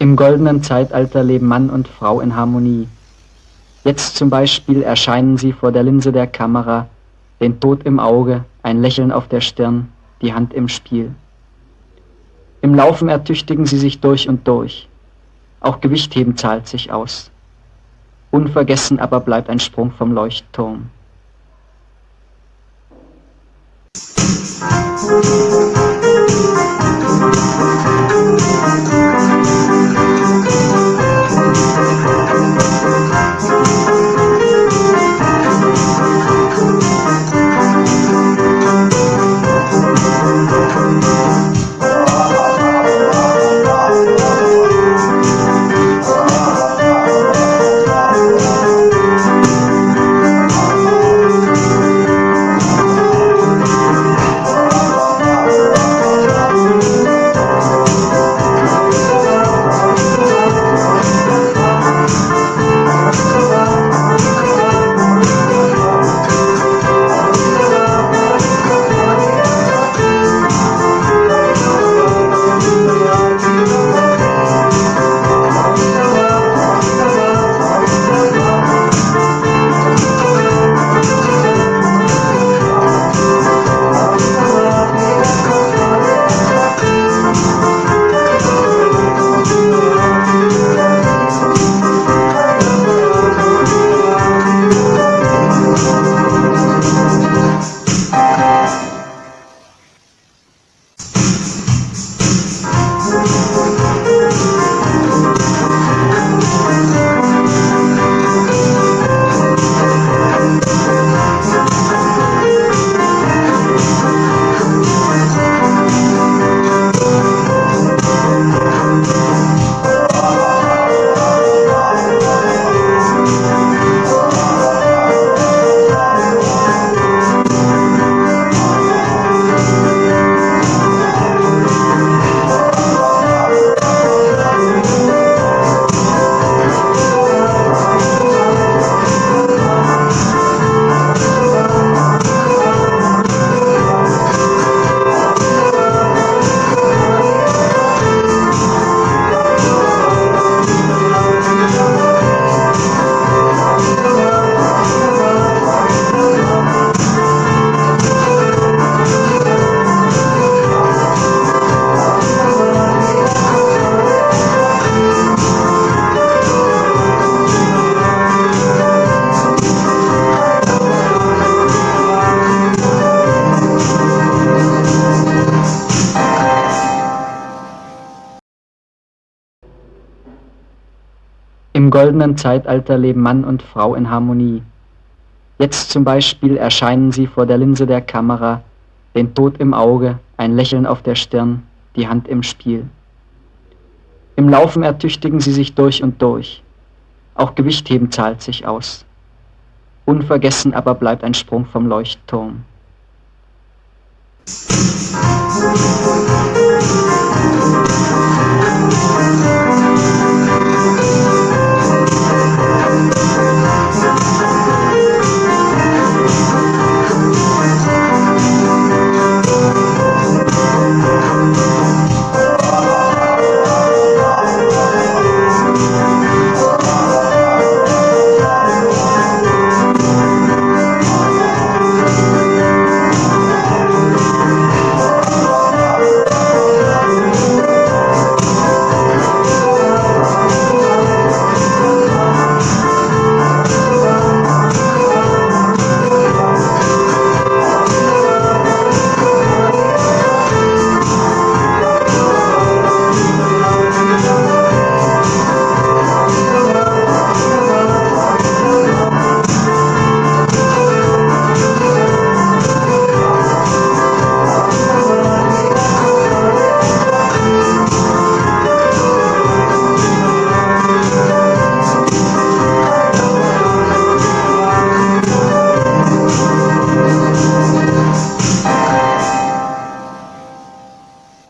Im goldenen Zeitalter leben Mann und Frau in Harmonie. Jetzt zum Beispiel erscheinen sie vor der Linse der Kamera, den Tod im Auge, ein Lächeln auf der Stirn, die Hand im Spiel. Im Laufen ertüchtigen sie sich durch und durch. Auch Gewichtheben zahlt sich aus. Unvergessen aber bleibt ein Sprung vom Leuchtturm. Im goldenen Zeitalter leben Mann und Frau in Harmonie. Jetzt zum Beispiel erscheinen sie vor der Linse der Kamera, den Tod im Auge, ein Lächeln auf der Stirn, die Hand im Spiel. Im Laufen ertüchtigen sie sich durch und durch. Auch Gewichtheben zahlt sich aus. Unvergessen aber bleibt ein Sprung vom Leuchtturm.